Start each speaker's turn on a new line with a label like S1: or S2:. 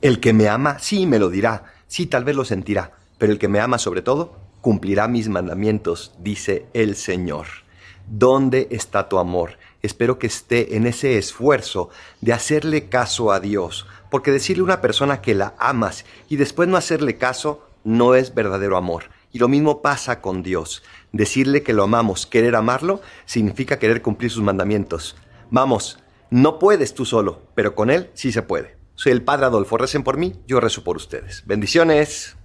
S1: El que me ama, sí, me lo dirá, sí, tal vez lo sentirá, pero el que me ama sobre todo, cumplirá mis mandamientos, dice el Señor. ¿Dónde está tu amor? Espero que esté en ese esfuerzo de hacerle caso a Dios, porque decirle a una persona que la amas y después no hacerle caso no es verdadero amor. Y lo mismo pasa con Dios. Decirle que lo amamos, querer amarlo, significa querer cumplir sus mandamientos. Vamos, no puedes tú solo, pero con Él sí se puede. Soy el Padre Adolfo, recen por mí, yo rezo por ustedes. Bendiciones.